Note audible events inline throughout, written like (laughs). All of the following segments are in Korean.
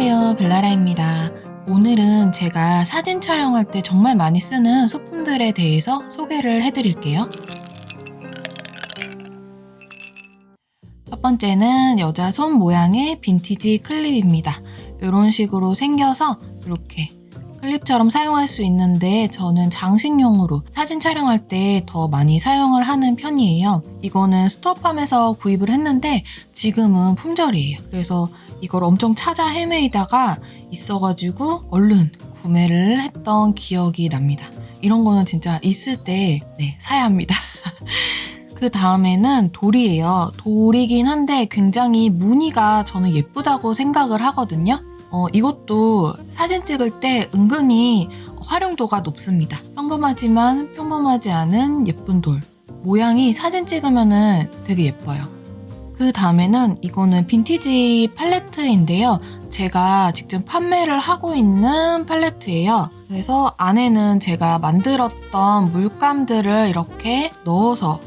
안녕하세요 벨라라입니다. 오늘은 제가 사진 촬영할 때 정말 많이 쓰는 소품들에 대해서 소개를 해드릴게요. 첫 번째는 여자 손 모양의 빈티지 클립입니다. 이런 식으로 생겨서 이렇게 클립처럼 사용할 수 있는데 저는 장식용으로 사진 촬영할 때 더 많이 사용을 하는 편이에요. 이거는 스토어팜에서 구입을 했는데 지금은 품절이에요. 그래서 이걸 엄청 찾아 헤매이다가 있어가지고 얼른 구매를 했던 기억이 납니다. 이런 거는 진짜 있을 때 네, 사야 합니다. (laughs) 그 다음에는 돌이에요. 돌이긴 한데 굉장히 무늬가 저는 예쁘다고 생각을 하거든요. 어, 이것도 사진 찍을 때 은근히 활용도가 높습니다. 평범하지만 평범하지 않은 예쁜 돌. 모양이 사진 찍으면 되게 예뻐요. 그 다음에는 이거는 빈티지 팔레트인데요. 제가 직접 판매를 하고 있는 팔레트예요. 그래서 안에는 제가 만들었던 물감들을 이렇게 넣어서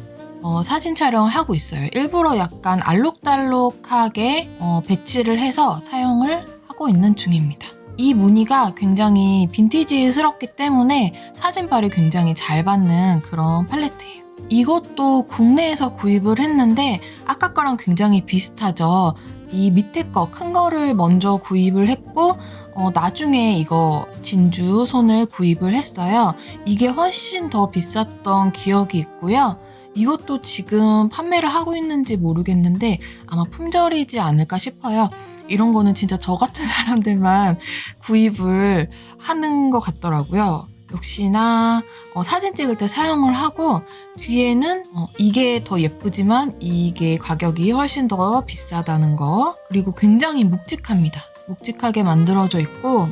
어, 사진 촬영을 하고 있어요. 일부러 약간 알록달록하게 어, 배치를 해서 사용을 하고 있는 중입니다. 이 무늬가 굉장히 빈티지스럽기 때문에 사진빨이 굉장히 잘 받는 그런 팔레트예요. 이것도 국내에서 구입을 했는데 아까 거랑 굉장히 비슷하죠. 이 밑에 거 큰 거를 먼저 구입을 했고 어, 나중에 이거 진주 손을 구입을 했어요. 이게 훨씬 더 비쌌던 기억이 있고요. 이것도 지금 판매를 하고 있는지 모르겠는데 아마 품절이지 않을까 싶어요. 이런 거는 진짜 저 같은 (laughs) 사람들만 구입을 하는 것 같더라고요. 역시나 어, 사진 찍을 때 사용을 하고 뒤에는 어, 이게 더 예쁘지만 이게 가격이 훨씬 더 비싸다는 거 그리고 굉장히 묵직합니다. 묵직하게 만들어져 있고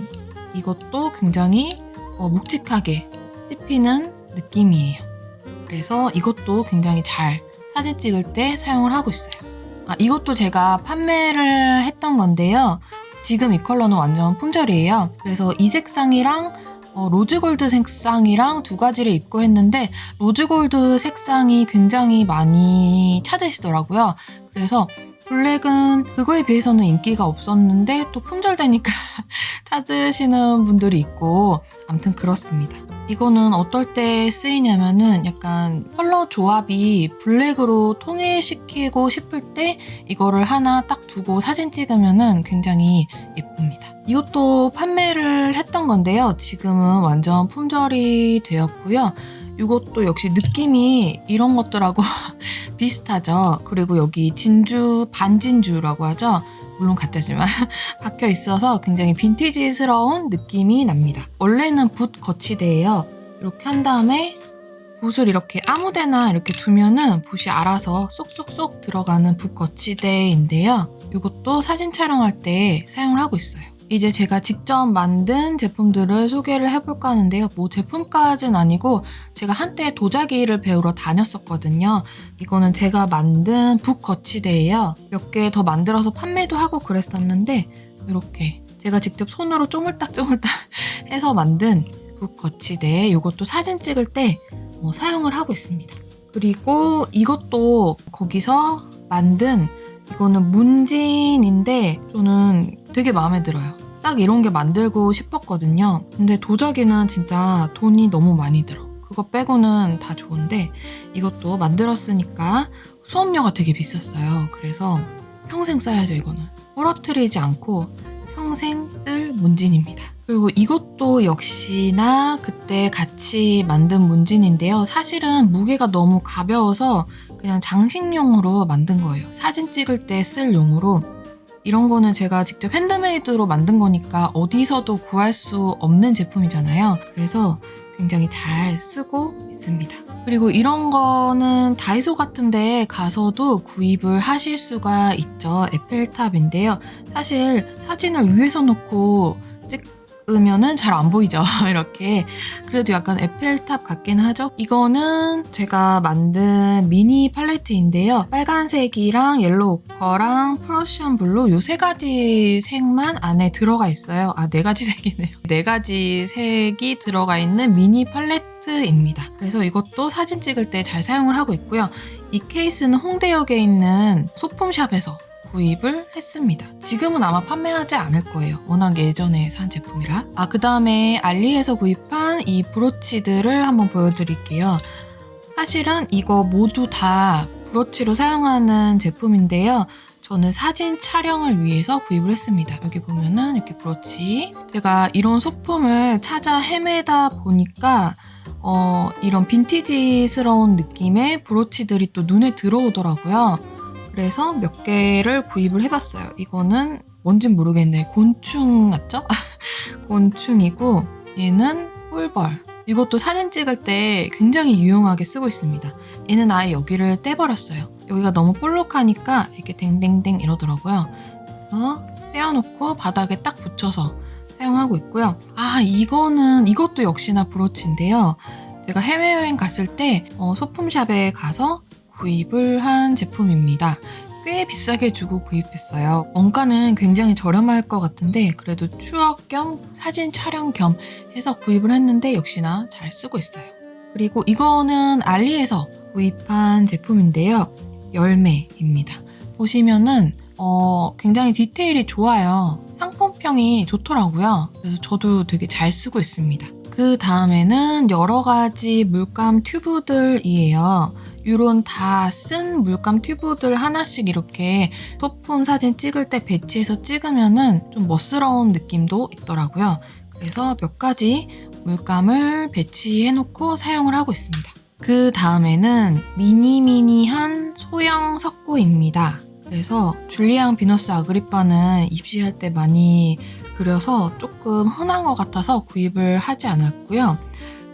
이것도 굉장히 어, 묵직하게 씹히는 느낌이에요. 그래서 이것도 굉장히 잘 사진 찍을 때 사용을 하고 있어요. 아, 이것도 제가 판매를 했던 건데요. 지금 이 컬러는 완전 품절이에요. 그래서 이 색상이랑 어, rose gold 색상이랑 두 가지를 입고 했는데 rose gold 색상이 굉장히 많이 찾으시더라고요. 그래서 블랙은 그거에 비해서는 인기가 없었는데 또 품절되니까 (laughs) 찾으시는 분들이 있고 아무튼 그렇습니다. 이거는 어떨 때 쓰이냐면은 약간 컬러 조합이 블랙으로 통일시키고 싶을 때 이거를 하나 딱 두고 사진 찍으면은 굉장히 예쁩니다. 이것도 판매를 했던 건데요. 지금은 완전 품절이 되었고요. 이것도 역시 느낌이 이런 것들하고 (laughs) 비슷하죠. 그리고 여기 진주 반진주라고 하죠. 물론 같다지만 (laughs) 박혀 있어서 굉장히 빈티지스러운 느낌이 납니다. 원래는 붓 거치대예요. 이렇게 한 다음에 붓을 이렇게 아무데나 이렇게 두면은 붓이 알아서 쏙쏙쏙 들어가는 붓 거치대인데요. 이것도 사진 촬영할 때 사용을 하고 있어요. 이제 제가 직접 만든 제품들을 소개를 해볼까 하는데요. 뭐 제품까진 아니고 제가 한때 도자기를 배우러 다녔었거든요. 이거는 제가 만든 북 거치대예요. 몇 개 더 만들어서 판매도 하고 그랬었는데 이렇게 제가 직접 손으로 쪼물딱쪼물딱 (laughs) 해서 만든 북 거치대 이것도 사진 찍을 때 어, 사용을 하고 있습니다. 그리고 이것도 거기서 만든 이거는 문진인데 저는 되게 마음에 들어요. 딱 이런 게 만들고 싶었거든요. 근데 도자기는 진짜 돈이 너무 많이 들어. 그거 빼고는 다 좋은데 이것도 만들었으니까 수업료가 되게 비쌌어요. 그래서 평생 써야죠 이거는. 부러뜨리지 않고 평생 쓸 문진입니다. 그리고 이것도 역시나 그때 같이 만든 문진인데요. 사실은 무게가 너무 가벼워서 그냥 장식용으로 만든 거예요. 사진 찍을 때 쓸 용으로 이런 거는 제가 직접 핸드메이드로 만든 거니까 어디서도 구할 수 없는 제품이잖아요. 그래서 굉장히 잘 쓰고 있습니다. 그리고 이런 거는 다이소 같은 데 가서도 구입을 하실 수가 있죠. 에펠탑인데요. 사실 사진을 위에서 놓고 찍 으면은 잘 안 보이죠. (laughs) 이렇게. 그래도 약간 에펠탑 같긴 하죠? 이거는 제가 만든 미니 팔레트인데요. 빨간색이랑 yellow ochre랑 Prussian blue 요 세 가지 색만 안에 들어가 있어요. 아 네 가지 (laughs) 색이네요. 네 가지 색이 들어가 있는 미니 팔레트 입니다. 그래서 이것도 사진 찍을 때 잘 사용을 하고 있고요. 이 케이스는 홍대역에 있는 소품샵에서 구입을 했습니다. 지금은 아마 판매하지 않을 거예요. 워낙 예전에 산 제품이라. 아, 그 다음에 알리에서 구입한 이 브로치들을 한번 보여드릴게요. 사실은 이거 모두 다 브로치로 사용하는 제품인데요. 저는 사진 촬영을 위해서 구입을 했습니다. 여기 보면은 이렇게 브로치. 제가 이런 소품을 찾아 헤매다 보니까 어, 이런 빈티지스러운 느낌의 브로치들이 또 눈에 들어오더라고요. 그래서 몇 개를 구입을 해봤어요. 이거는 뭔진 모르겠네. 곤충 같죠? (laughs) 곤충이고 얘는 꿀벌. 이것도 사진 찍을 때 굉장히 유용하게 쓰고 있습니다. 얘는 아예 여기를 떼버렸어요. 여기가 너무 볼록하니까 이렇게 댕댕댕 이러더라고요. 그래서 떼어놓고 바닥에 딱 붙여서 사용하고 있고요. 아 이거는 이것도 역시나 브로치인데요. 제가 해외여행 갔을 때 어, 소품샵에 가서 구입을 한 제품입니다. 꽤 비싸게 주고 구입했어요. 원가는 굉장히 저렴할 것 같은데 그래도 추억 겸 사진 촬영 겸 해서 구입을 했는데 역시나 잘 쓰고 있어요. 그리고 이거는 알리에서 구입한 제품인데요. 열매입니다. 보시면은 어, 굉장히 디테일이 좋아요. 상품평이 좋더라고요. 그래서 저도 되게 잘 쓰고 있습니다. 그 다음에는 여러 가지 물감 튜브들이에요. 이런 다 쓴 물감 튜브들 하나씩 이렇게 소품 사진 찍을 때 배치해서 찍으면은 좀 멋스러운 느낌도 있더라고요. 그래서 몇 가지 물감을 배치해놓고 사용을 하고 있습니다. 그 다음에는 미니미니한 소형 석고입니다. 그래서 줄리앙 비너스 아그리빠는 입시할 때 많이 그려서 조금 흔한 것 같아서 구입을 하지 않았고요.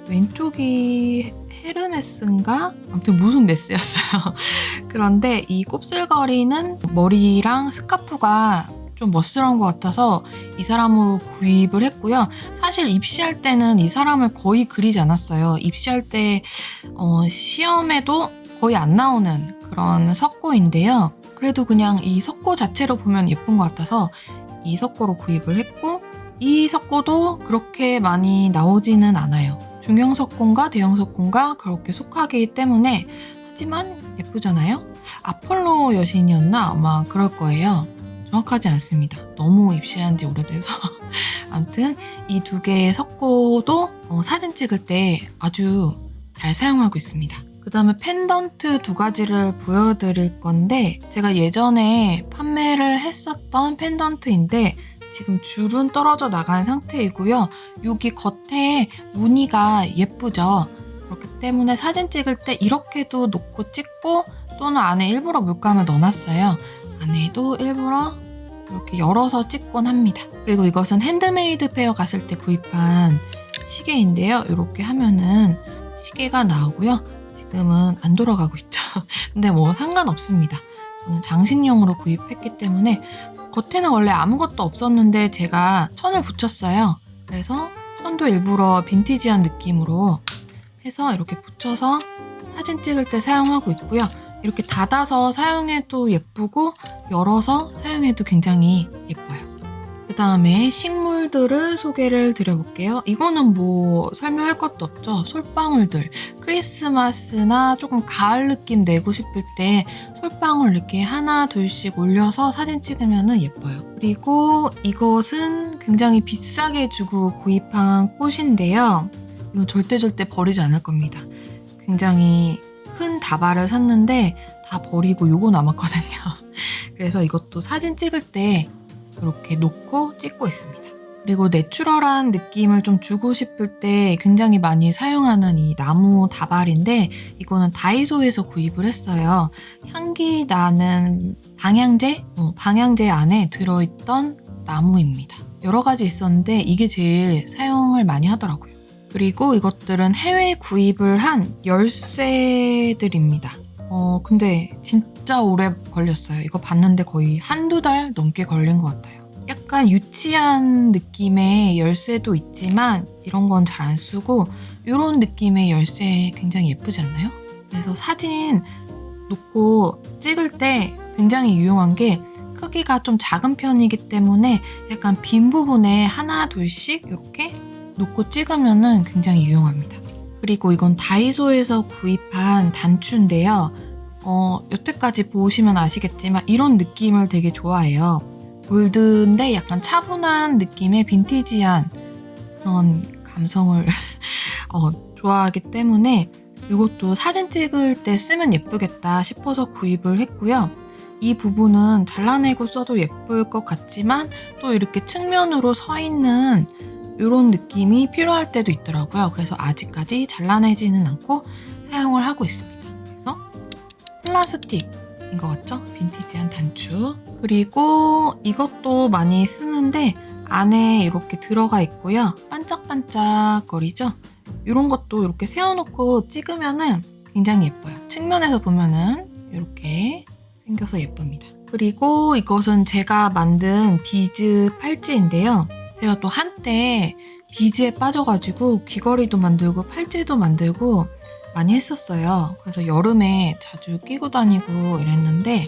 왼쪽이 헤르메스인가? 아무튼 무슨 메스였어요. (laughs) 그런데 이 곱슬거리는 머리랑 스카프가 좀 멋스러운 것 같아서 이 사람으로 구입을 했고요. 사실 입시할 때는 이 사람을 거의 그리지 않았어요. 입시할 때 어, 시험에도 거의 안 나오는 그런 석고인데요. 그래도 그냥 이 석고 자체로 보면 예쁜 것 같아서 이 석고로 구입을 했고 이 석고도 그렇게 많이 나오지는 않아요. 중형 석고인가 대형 석고인가 그렇게 속하기 때문에 하지만 예쁘잖아요? 아폴로 여신이었나? 아마 그럴 거예요. 정확하지 않습니다. 너무 입시한 지 오래돼서. (laughs) 아무튼 이 두 개의 석고도 어, 사진 찍을 때 아주 잘 사용하고 있습니다. 그 다음에 펜던트 두 가지를 보여드릴 건데 제가 예전에 판매를 했었던 펜던트인데 지금 줄은 떨어져 나간 상태이고요. 여기 겉에 무늬가 예쁘죠? 그렇기 때문에 사진 찍을 때 이렇게도 놓고 찍고 또는 안에 일부러 물감을 넣어놨어요. 안에도 일부러 이렇게 열어서 찍곤 합니다. 그리고 이것은 handmade fair 갔을 때 구입한 시계인데요. 이렇게 하면은 시계가 나오고요. 지금은 안 돌아가고 있죠. (laughs) 근데 뭐 상관없습니다. 장식용으로 구입했기 때문에 겉에는 원래 아무것도 없었는데 제가 천을 붙였어요. 그래서 천도 일부러 빈티지한 느낌으로 해서 이렇게 붙여서 사진 찍을 때 사용하고 있고요. 이렇게 닫아서 사용해도 예쁘고 열어서 사용해도 굉장히 예뻐요. 그 다음에 식물 들을 소개를 드려볼게요. 이거는 뭐 설명할 것도 없죠. 솔방울들. 크리스마스나 조금 가을 느낌 내고 싶을 때 솔방울 이렇게 하나 둘씩 올려서 사진 찍으면 예뻐요. 그리고 이것은 굉장히 비싸게 주고 구입한 꽃인데요. 이거 절대 절대 버리지 않을 겁니다. 굉장히 큰 다발을 샀는데 다 버리고 요거 남았거든요. (laughs) 그래서 이것도 사진 찍을 때 이렇게 놓고 찍고 있습니다. 그리고 내추럴한 느낌을 좀 주고 싶을 때 굉장히 많이 사용하는 이 나무 다발인데 이거는 다이소에서 구입을 했어요. 향기 나는 방향제? 어, 방향제 안에 들어있던 나무입니다. 여러 가지 있었는데 이게 제일 사용을 많이 하더라고요. 그리고 이것들은 해외 구입을 한 열쇠들입니다. 어, 근데 진짜 오래 걸렸어요. 이거 봤는데 거의 한두 달 넘게 걸린 것 같아요. 약간 유치한 느낌의 열쇠도 있지만 이런 건 잘 안 쓰고 이런 느낌의 열쇠 굉장히 예쁘지 않나요? 그래서 사진 놓고 찍을 때 굉장히 유용한 게 크기가 좀 작은 편이기 때문에 약간 빈 부분에 하나 둘씩 이렇게 놓고 찍으면 굉장히 유용합니다. 그리고 이건 다이소에서 구입한 단추인데요. 어, 여태까지 보시면 아시겠지만 이런 느낌을 되게 좋아해요. 볼드인데 약간 차분한 느낌의 빈티지한 그런 감성을 (laughs) 어, 좋아하기 때문에 이것도 사진 찍을 때 쓰면 예쁘겠다 싶어서 구입을 했고요. 이 부분은 잘라내고 써도 예쁠 것 같지만 또 이렇게 측면으로 서 있는 이런 느낌이 필요할 때도 있더라고요. 그래서 아직까지 잘라내지는 않고 사용을 하고 있습니다. 그래서 플라스틱 인 것 같죠? 빈티지한 단추. 그리고 이것도 많이 쓰는데 안에 이렇게 들어가 있고요. 반짝반짝 거리죠? 이런 것도 이렇게 세워놓고 찍으면은 굉장히 예뻐요. 측면에서 보면은 이렇게 생겨서 예쁩니다. 그리고 이것은 제가 만든 비즈 팔찌인데요. 제가 또 한때 비즈에 빠져가지고 귀걸이도 만들고 팔찌도 만들고 많이 했었어요. 그래서 여름에 자주 끼고 다니고 이랬는데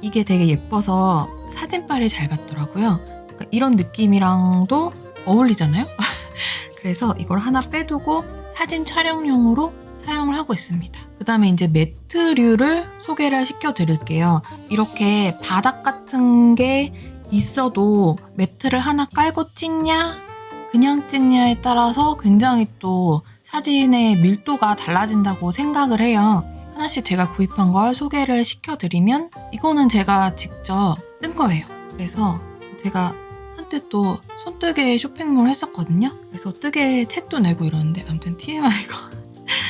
이게 되게 예뻐서 사진빨이 잘 받더라고요. 그러니까 이런 느낌이랑도 어울리잖아요? (laughs) 그래서 이걸 하나 빼두고 사진 촬영용으로 사용을 하고 있습니다. 그 다음에 이제 매트류를 소개를 시켜드릴게요. 이렇게 바닥 같은 게 있어도 매트를 하나 깔고 찍냐, 그냥 찍냐에 따라서 굉장히 또 사진의 밀도가 달라진다고 생각을 해요. 하나씩 제가 구입한 걸 소개를 시켜드리면 이거는 제가 직접 뜬 거예요. 그래서 제가 한때 또 손뜨개 쇼핑몰 했었거든요. 그래서 뜨개 책도 내고 이러는데 아무튼 TMI가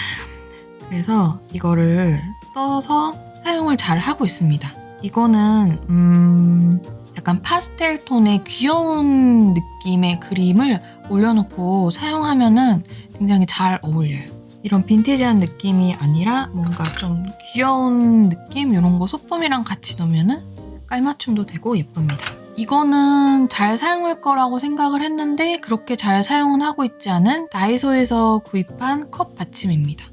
(laughs) 그래서 이거를 써서 사용을 잘 하고 있습니다. 이거는 음 약간 파스텔 톤의 귀여운 느낌의 그림을 올려놓고 사용하면은 굉장히 잘 어울려요. 이런 빈티지한 느낌이 아니라 뭔가 좀 귀여운 느낌 이런 거 소품이랑 같이 넣으면 은 깔맞춤도 되고 예쁩니다. 이거는 잘 사용할 거라고 생각을 했는데 그렇게 잘 사용은 하고 있지 않은 다이소에서 구입한 컵 받침입니다.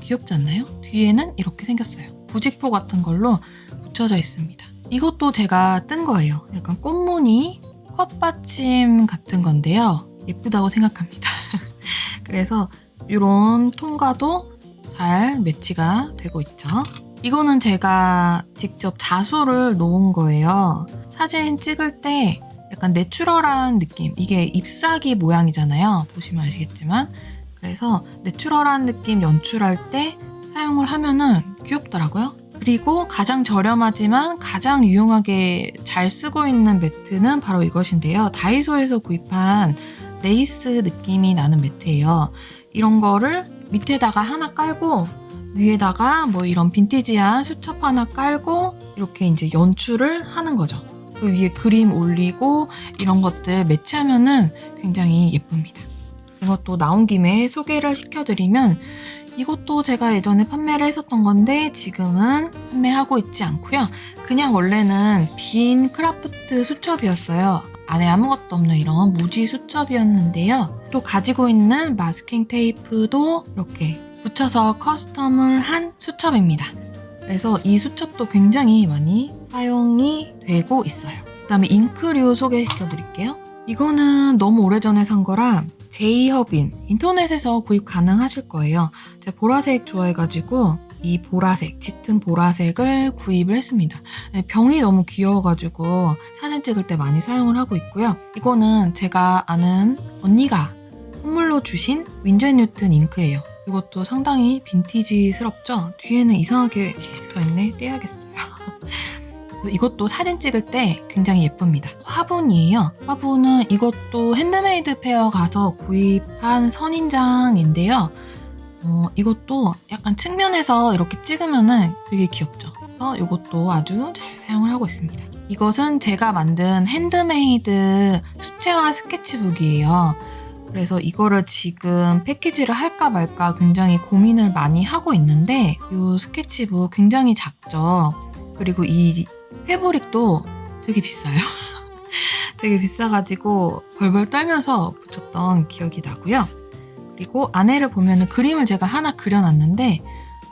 귀엽지 않나요? 뒤에는 이렇게 생겼어요. 부직포 같은 걸로 붙여져 있습니다. 이것도 제가 뜬 거예요. 약간 꽃무늬 컵받침 같은 건데요. 예쁘다고 생각합니다. (laughs) 그래서 이런 톤과도 잘 매치가 되고 있죠. 이거는 제가 직접 자수를 놓은 거예요. 사진 찍을 때 약간 natural한 느낌. 이게 잎사귀 모양이잖아요. 보시면 아시겠지만. 그래서 natural한 느낌 연출할 때 사용을 하면은 귀엽더라고요. 그리고 가장 저렴하지만 가장 유용하게 잘 쓰고 있는 매트는 바로 이것인데요. 다이소에서 구입한 레이스 느낌이 나는 매트예요. 이런 거를 밑에다가 하나 깔고 위에다가 뭐 이런 빈티지한 수첩 하나 깔고 이렇게 이제 연출을 하는 거죠. 그 위에 그림 올리고 이런 것들 매치하면은 굉장히 예쁩니다. 이것도 나온 김에 소개를 시켜드리면 이것도 제가 예전에 판매를 했었던 건데 지금은 판매하고 있지 않고요. 그냥 원래는 빈 크라프트 수첩이었어요. 안에 아무것도 없는 이런 무지 수첩이었는데요. 또 가지고 있는 마스킹 테이프도 이렇게 붙여서 커스텀을 한 수첩입니다. 그래서 이 수첩도 굉장히 많이 사용이 되고 있어요. 그 다음에 잉크류 소개시켜 드릴게요. 이거는 너무 오래전에 산 거라 제이허빈 인터넷에서 구입 가능하실 거예요. 제가 보라색 좋아해가지고 이 보라색, 짙은 보라색을 구입을 했습니다. 병이 너무 귀여워가지고 사진 찍을 때 많이 사용을 하고 있고요. 이거는 제가 아는 언니가 선물로 주신 윈저 앤 뉴튼 잉크예요. 이것도 상당히 빈티지스럽죠? 뒤에는 이상하게 붙어있네. 떼야겠어요. (laughs) 이것도 사진 찍을 때 굉장히 예쁩니다. 화분이에요. 화분은 이것도 handmade fair 가서 구입한 선인장인데요. 어, 이것도 약간 측면에서 이렇게 찍으면 되게 귀엽죠. 그래서 이것도 아주 잘 사용을 하고 있습니다. 이것은 제가 만든 핸드메이드 수채화 스케치북이에요. 그래서 이거를 지금 패키지를 할까 말까 굉장히 고민을 많이 하고 있는데 이 스케치북 굉장히 작죠. 그리고 이 패브릭도 되게 비싸요. (laughs) 되게 비싸가지고 벌벌 떨면서 붙였던 기억이 나고요. 그리고 안에를 보면 그림을 제가 하나 그려놨는데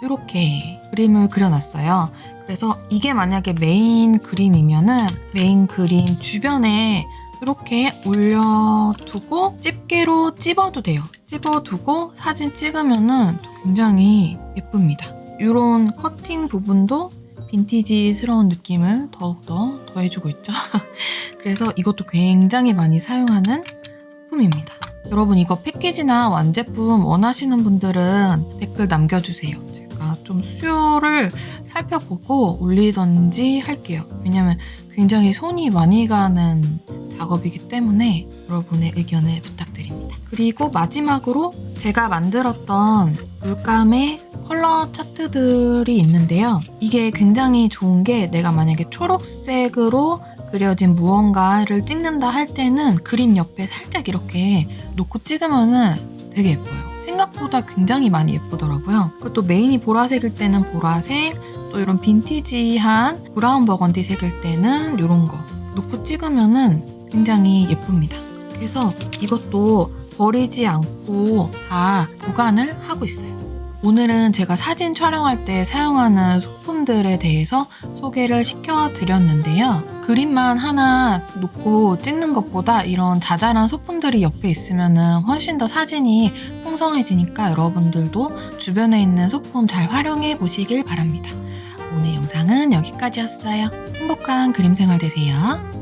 이렇게 그림을 그려놨어요. 그래서 이게 만약에 메인 그림이면은 메인 그림 주변에 이렇게 올려두고 집게로 찝어도 돼요. 찝어두고 사진 찍으면은 굉장히 예쁩니다. 이런 커팅 부분도 빈티지스러운 느낌을 더욱더 더해주고 있죠. (laughs) 그래서 이것도 굉장히 많이 사용하는 소품입니다. 여러분 이거 패키지나 완제품 원하시는 분들은 댓글 남겨주세요. 제가 좀 수요를 살펴보고 올리던지 할게요. 왜냐면 굉장히 손이 많이 가는 작업이기 때문에 여러분의 의견을 부탁드립니다. 그리고 마지막으로 제가 만들었던 물감의 컬러 차트들이 있는데요. 이게 굉장히 좋은 게 내가 만약에 초록색으로 그려진 무언가를 찍는다 할 때는 그림 옆에 살짝 이렇게 놓고 찍으면은 되게 예뻐요. 생각보다 굉장히 많이 예쁘더라고요. 그리고 또 메인이 보라색일 때는 보라색, 또 이런 빈티지한 브라운 버건디 색일 때는 이런 거 놓고 찍으면은 굉장히 예쁩니다. 그래서 이것도 버리지 않고 다 보관을 하고 있어요. 오늘은 제가 사진 촬영할 때 사용하는 소품들에 대해서 소개를 시켜드렸는데요. 그림만 하나 놓고 찍는 것보다 이런 자잘한 소품들이 옆에 있으면 훨씬 더 사진이 풍성해지니까 여러분들도 주변에 있는 소품 잘 활용해 보시길 바랍니다. 오늘 영상은 여기까지였어요. 행복한 그림 생활 되세요.